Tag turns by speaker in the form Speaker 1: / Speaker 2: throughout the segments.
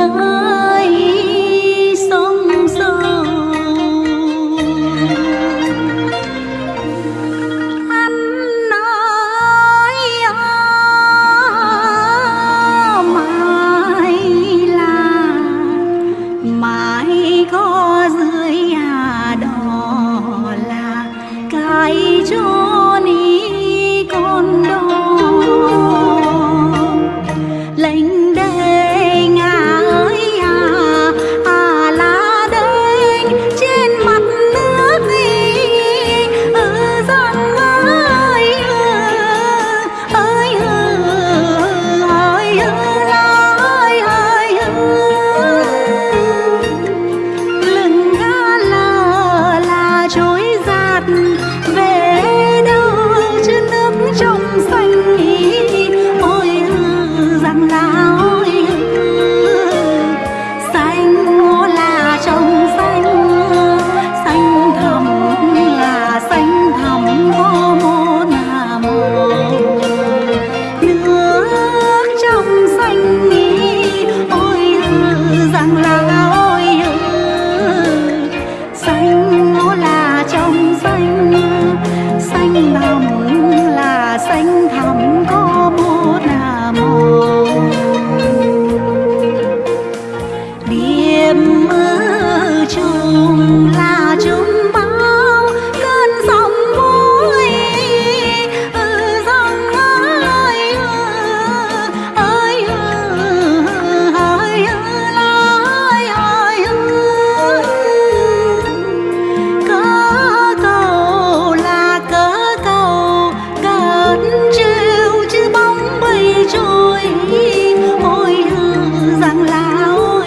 Speaker 1: ណាយ trôi giạt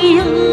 Speaker 1: feel